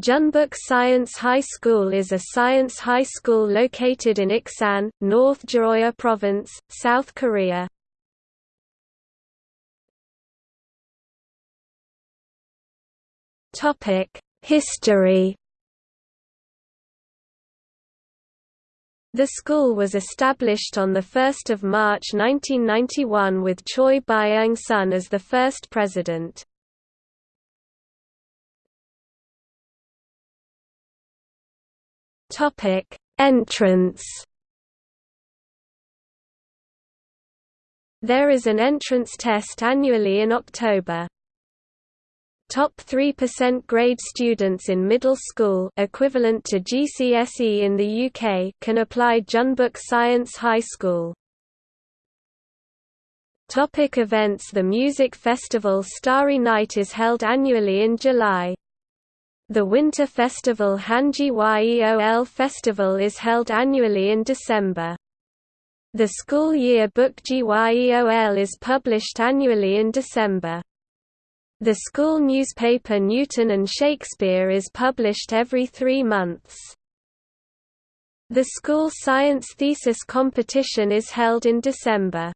Jeonbuk Science High School is a science high school located in Iksan, North Jeolla Province, South Korea. History The school was established on 1 March 1991 with Choi Byung-sun as the first president. Topic: Entrance. There is an entrance test annually in October. Top 3% grade students in middle school equivalent to GCSE in the UK can apply Jeonbuk Science High School. Topic events The music festival Starry Night is held annually in July. The winter festival Hanji Yeol Festival is held annually in December. The school year book Gyeol is published annually in December. The school newspaper Newton and Shakespeare is published every three months. The school science thesis competition is held in December.